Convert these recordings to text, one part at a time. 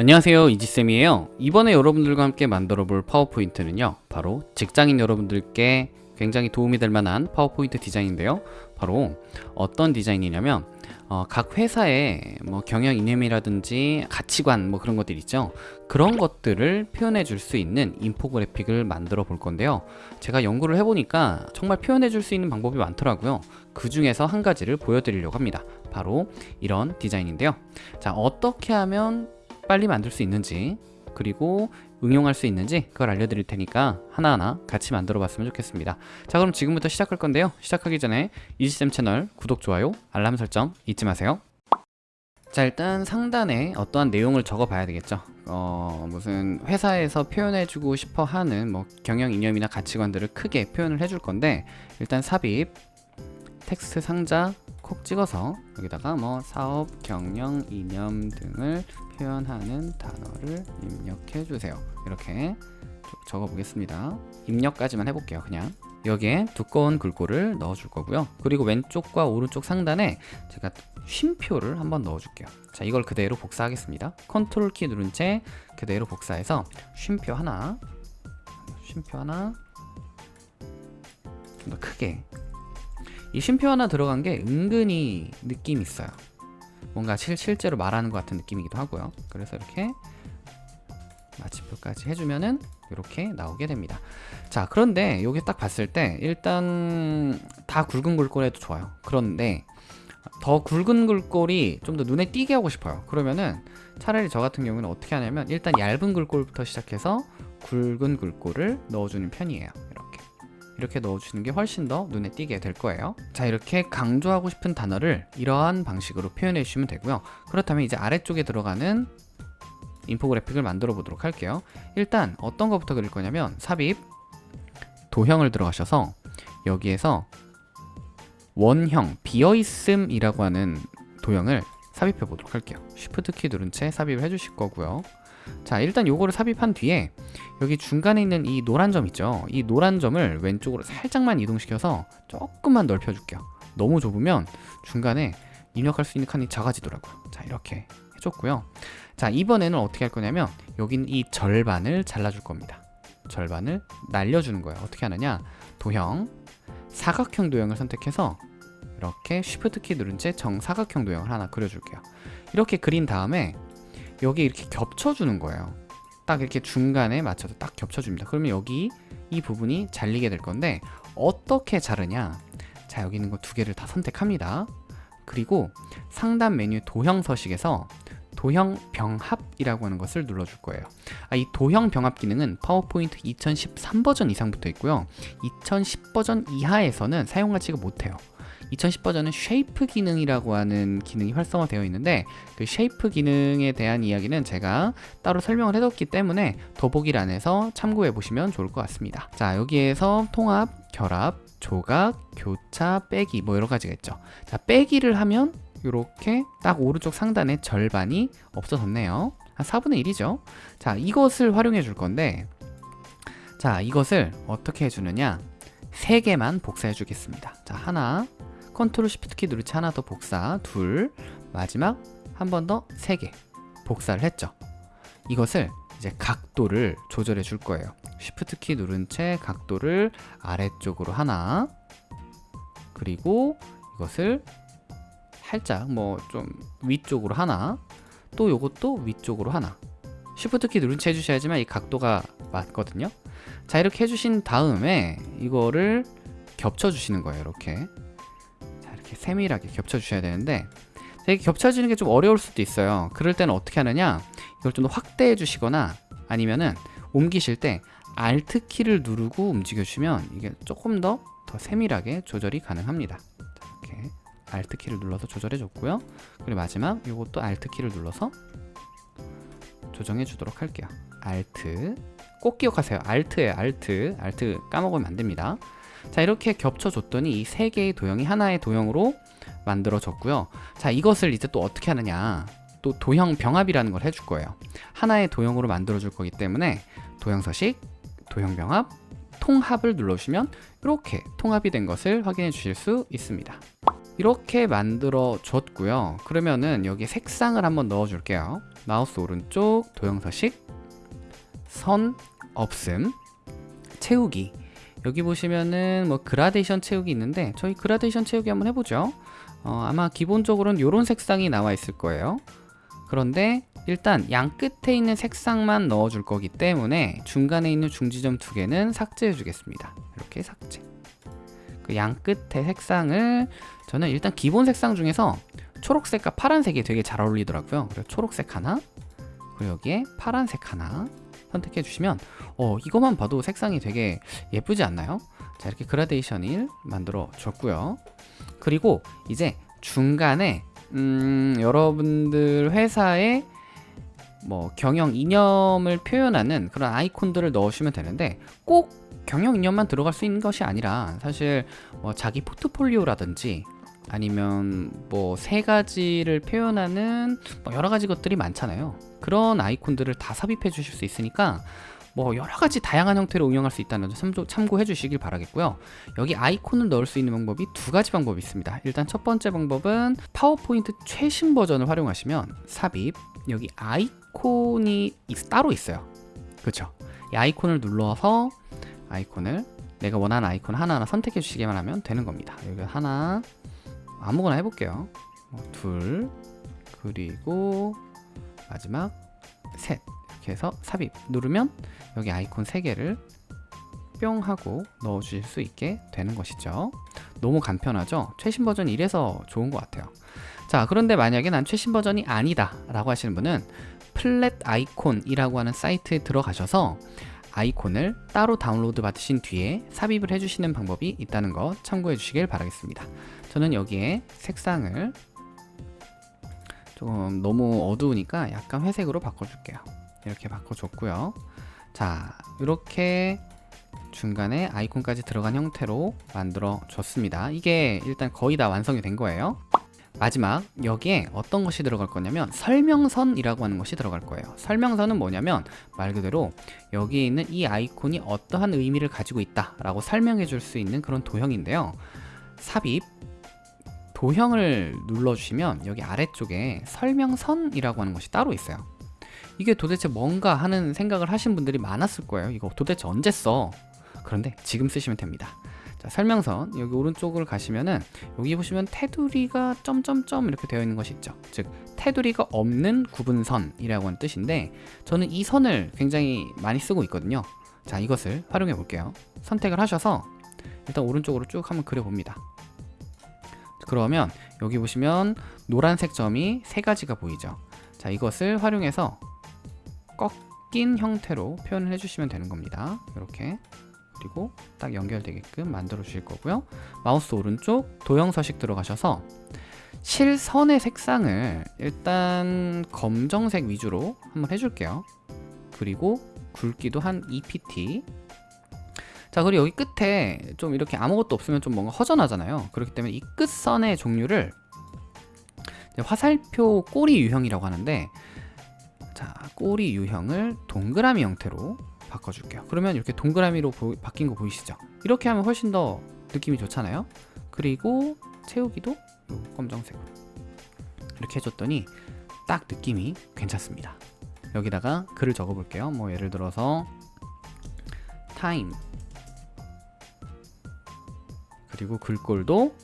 안녕하세요 이지쌤이에요. 이번에 여러분들과 함께 만들어 볼 파워포인트는요 바로 직장인 여러분들께 굉장히 도움이 될 만한 파워포인트 디자인인데요. 바로 어떤 디자인이냐면 어, 각 회사의 뭐 경영 이념이라든지 가치관 뭐 그런 것들 있죠? 그런 것들을 표현해 줄 수 있는 인포그래픽을 만들어 볼 건데요. 제가 연구를 해보니까 정말 표현해 줄 수 있는 방법이 많더라고요. 그 중에서 한 가지를 보여드리려고 합니다. 바로 이런 디자인인데요. 자 어떻게 하면 빨리 만들 수 있는지 그리고 응용할 수 있는지 그걸 알려드릴 테니까 하나하나 같이 만들어 봤으면 좋겠습니다. 자 그럼 지금부터 시작할 건데요. 시작하기 전에 이지쌤 채널 구독, 좋아요, 알람 설정 잊지 마세요. 자 일단 상단에 어떠한 내용을 적어 봐야 되겠죠. 어 무슨 회사에서 표현해주고 싶어 하는 뭐 경영 이념이나 가치관들을 크게 표현을 해줄 건데 일단 삽입 텍스트 상자 콕 찍어서 여기다가 뭐 사업, 경영, 이념 등을 표현하는 단어를 입력해 주세요. 이렇게 적어 보겠습니다. 입력까지만 해볼게요 그냥. 여기에 두꺼운 글꼴을 넣어 줄 거고요. 그리고 왼쪽과 오른쪽 상단에 제가 쉼표를 한번 넣어 줄게요. 자 이걸 그대로 복사하겠습니다. 컨트롤 키 누른 채 그대로 복사해서 쉼표 하나 쉼표 하나 좀 더 크게 이 쉼표 하나 들어간 게 은근히 느낌 있어요. 뭔가 실, 실제로 말하는 것 같은 느낌이기도 하고요. 그래서 이렇게 마침표까지 해주면은 이렇게 나오게 됩니다. 자 그런데 여기 딱 봤을 때 일단 다 굵은 글꼴 해도 좋아요. 그런데 더 굵은 글꼴이 좀 더 눈에 띄게 하고 싶어요. 그러면은 차라리 저 같은 경우는 어떻게 하냐면 일단 얇은 글꼴부터 시작해서 굵은 글꼴을 넣어주는 편이에요. 이렇게 이렇게 넣어주는 게 훨씬 더 눈에 띄게 될 거예요. 자 이렇게 강조하고 싶은 단어를 이러한 방식으로 표현해 주시면 되고요. 그렇다면 이제 아래쪽에 들어가는 인포그래픽을 만들어 보도록 할게요. 일단 어떤 것부터 그릴 거냐면 삽입 도형을 들어가셔서 여기에서 원형 비어있음이라고 하는 도형을 삽입해 보도록 할게요. 쉬프트 키 누른 채 삽입을 해주실 거고요 자 일단 요거를 삽입한 뒤에 여기 중간에 있는 이 노란 점 있죠? 이 노란 점을 왼쪽으로 살짝만 이동시켜서 조금만 넓혀 줄게요. 너무 좁으면 중간에 입력할 수 있는 칸이 작아지더라고요. 자 이렇게 해줬고요. 자 이번에는 어떻게 할 거냐면 여긴 이 절반을 잘라줄 겁니다. 절반을 날려주는 거예요. 어떻게 하느냐? 도형 사각형 도형을 선택해서 이렇게 쉬프트 키 누른 채 정사각형 도형을 하나 그려줄게요. 이렇게 그린 다음에 여기 이렇게 겹쳐주는 거예요. 딱 이렇게 중간에 맞춰서 딱 겹쳐줍니다. 그러면 여기 이 부분이 잘리게 될 건데 어떻게 자르냐? 자 여기 있는 거 두 개를 다 선택합니다. 그리고 상단 메뉴 도형 서식에서 도형 병합이라고 하는 것을 눌러줄 거예요. 아, 이 도형 병합 기능은 파워포인트 2013 버전 이상부터 있고요. 2010 버전 이하에서는 사용하지가 못해요 2010 버전은 shape 기능이라고 하는 기능이 활성화되어 있는데 그 shape 기능에 대한 이야기는 제가 따로 설명을 해뒀기 때문에 더보기란에서 참고해 보시면 좋을 것 같습니다. 자 여기에서 통합, 결합, 조각, 교차, 빼기 뭐 여러 가지가 있죠. 자 빼기를 하면 이렇게 딱 오른쪽 상단에 절반이 없어졌네요. 한 4분의 1이죠. 자 이것을 활용해 줄 건데 자 이것을 어떻게 해주느냐? 3개만 복사해 주겠습니다. 자 하나 컨트롤 시프트 키 누른 채 하나 더 복사 둘. 마지막 한 번더 3개 복사를 했죠. 이것을 이제 각도를 조절해 줄 거예요. 시프트 키 누른 채 각도를 아래쪽으로 하나 그리고 이것을 살짝 뭐 좀 위쪽으로 하나 또 요것도 위쪽으로 하나. 시프트 키 누른 채 해주셔야지만 이 각도가 맞거든요. 자 이렇게 해주신 다음에 이거를 겹쳐 주시는 거예요 이렇게. 자 이렇게 세밀하게 겹쳐 주셔야 되는데 이렇게 겹쳐지는 게 좀 어려울 수도 있어요. 그럴 때는 어떻게 하느냐? 이걸 좀 더 확대해 주시거나 아니면은 옮기실 때 Alt 키를 누르고 움직여 주시면 이게 조금 더 더 세밀하게 조절이 가능합니다. 자, 이렇게 Alt 키를 눌러서 조절해 줬고요. 그리고 마지막 이것도 Alt 키를 눌러서 조정해 주도록 할게요. Alt. 꼭 기억하세요. Alt예요 Alt. Alt 까먹으면 안 됩니다 자 이렇게 겹쳐 줬더니 이 세 개의 도형이 하나의 도형으로 만들어졌고요. 자 이것을 이제 또 어떻게 하느냐. 또 도형 병합이라는 걸 해줄 거예요. 하나의 도형으로 만들어 줄 거기 때문에 도형 서식 도형 병합 통합을 눌러주시면 이렇게 통합이 된 것을 확인해 주실 수 있습니다. 이렇게 만들어 줬고요. 그러면은 여기 색상을 한번 넣어 줄게요. 마우스 오른쪽 도형 서식 선 없음 채우기 여기 보시면은 뭐 그라데이션 채우기 있는데 저희 그라데이션 채우기 한번 해보죠. 어, 아마 기본적으로는 이런 색상이 나와 있을 거예요. 그런데 일단 양 끝에 있는 색상만 넣어줄 거기 때문에 중간에 있는 중지점 두 개는 삭제해 주겠습니다. 이렇게 삭제. 그 양 끝에 색상을 저는 일단 기본 색상 중에서 초록색과 파란색이 되게 잘 어울리더라고요. 그래서 초록색 하나 그리고 여기에 파란색 하나 선택해 주시면 어 이것만 봐도 색상이 되게 예쁘지 않나요? 자 이렇게 그라데이션을 만들어 줬고요 그리고 이제 중간에 음, 여러분들 회사의 뭐 경영 이념을 표현하는 그런 아이콘들을 넣으시면 되는데 꼭 경영 이념만 들어갈 수 있는 것이 아니라 사실 뭐 자기 포트폴리오라든지 아니면 뭐 세 가지를 표현하는 뭐 여러 가지 것들이 많잖아요. 그런 아이콘들을 다 삽입해 주실 수 있으니까 뭐 여러 가지 다양한 형태로 응용할 수 있다는 점 참고해 주시길 바라겠고요. 여기 아이콘을 넣을 수 있는 방법이 두 가지 방법이 있습니다. 일단 첫 번째 방법은 파워포인트 최신 버전을 활용하시면 삽입 여기 아이콘이 따로 있어요. 그렇죠? 이 아이콘을 눌러서 아이콘을 내가 원하는 아이콘 하나하나 선택해 주시기만 하면 되는 겁니다. 여기 하나 아무거나 해볼게요. 어, 둘 그리고 마지막 셋. 이렇게 해서 삽입. 누르면 여기 아이콘 3개를 뿅 하고 넣어 주실 수 있게 되는 것이죠. 너무 간편하죠? 최신 버전 이래서 좋은 것 같아요. 자 그런데 만약에 난 최신 버전이 아니다 라고 하시는 분은 플랫 아이콘이라고 하는 사이트에 들어가셔서 아이콘을 따로 다운로드 받으신 뒤에 삽입을 해주시는 방법이 있다는 거 참고해 주시길 바라겠습니다 저는 여기에 색상을 조금 너무 어두우니까 약간 회색으로 바꿔줄게요. 이렇게 바꿔줬고요. 자 이렇게 중간에 아이콘까지 들어간 형태로 만들어 줬습니다. 이게 일단 거의 다 완성이 된 거예요. 마지막 여기에 어떤 것이 들어갈 거냐면 설명선이라고 하는 것이 들어갈 거예요. 설명선은 뭐냐면 말 그대로 여기에 있는 이 아이콘이 어떠한 의미를 가지고 있다 라고 설명해 줄 수 있는 그런 도형인데요. 삽입 도형을 눌러주시면 여기 아래쪽에 설명선이라고 하는 것이 따로 있어요. 이게 도대체 뭔가 하는 생각을 하신 분들이 많았을 거예요. 이거 도대체 언제 써? 그런데 지금 쓰시면 됩니다. 자, 설명선 여기 오른쪽을 가시면은 여기 보시면 테두리가 점점점 이렇게 되어 있는 것이 있죠. 즉 테두리가 없는 구분선이라고 하는 뜻인데 저는 이 선을 굉장히 많이 쓰고 있거든요. 자 이것을 활용해 볼게요. 선택을 하셔서 일단 오른쪽으로 쭉 한번 그려봅니다 그러면 여기 보시면 노란색 점이 세 가지가 보이죠. 자 이것을 활용해서 꺾인 형태로 표현을 해주시면 되는 겁니다. 이렇게. 그리고 딱 연결되게끔 만들어 주실 거고요. 마우스 오른쪽 도형 서식 들어가셔서 실선의 색상을 일단 검정색 위주로 한번 해줄게요. 그리고 굵기도 한 2pt 자 그리고 여기 끝에 좀 이렇게 아무것도 없으면 좀 뭔가 허전하잖아요. 그렇기 때문에 이 끝선의 종류를 화살표 꼬리 유형이라고 하는데 자 꼬리 유형을 동그라미 형태로 바꿔줄게요. 그러면 이렇게 동그라미로 보, 바뀐 거 보이시죠? 이렇게 하면 훨씬 더 느낌이 좋잖아요. 그리고 채우기도 검정색으로. 이렇게 해줬더니 딱 느낌이 괜찮습니다. 여기다가 글을 적어 볼게요. 뭐 예를 들어서 타임 그리고 글꼴도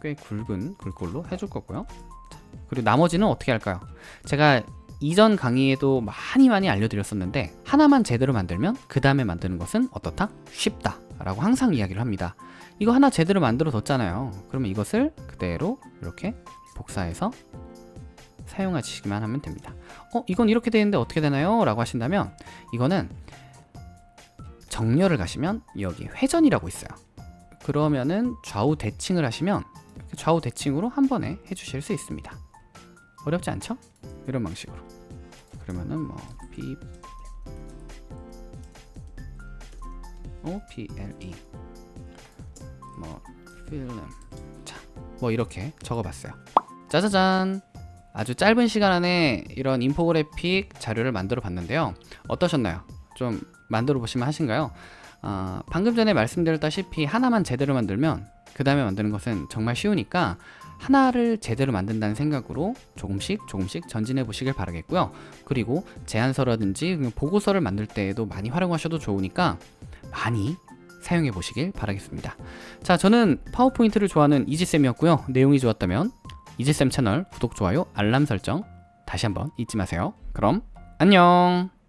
꽤 굵은 글꼴로 해줄 거고요 그리고 나머지는 어떻게 할까요 제가 이전 강의에도 많이 많이 알려드렸었는데 하나만 제대로 만들면 그 다음에 만드는 것은 어떻다? 쉽다 라고 항상 이야기를 합니다 이거 하나 제대로 만들어 뒀잖아요 그러면 이것을 그대로 이렇게 복사해서 사용하시기만 하면 됩니다 어? 이건 이렇게 되는데 어떻게 되나요? 라고 하신다면 이거는 정렬을 가시면 여기 회전이라고 있어요 그러면은 좌우 대칭을 하시면 좌우 대칭으로 한 번에 해주실 수 있습니다 어렵지 않죠? 이런 방식으로 그러면은 뭐 P O P L E 뭐 필름 자뭐 이렇게 적어봤어요 짜자잔 아주 짧은 시간 안에 이런 인포그래픽 자료를 만들어 봤는데요 어떠셨나요? 좀 만들어 보시면 하신가요? 어, 방금 전에 말씀드렸다시피 하나만 제대로 만들면 그 다음에 만드는 것은 정말 쉬우니까 하나를 제대로 만든다는 생각으로 조금씩 조금씩 전진해 보시길 바라겠고요. 그리고 제안서라든지 보고서를 만들 때에도 많이 활용하셔도 좋으니까 많이 사용해 보시길 바라겠습니다. 자, 저는 파워포인트를 좋아하는 이지쌤이었고요. 내용이 좋았다면 이지쌤 채널 구독, 좋아요, 알람 설정 다시 한번 잊지 마세요. 그럼 안녕!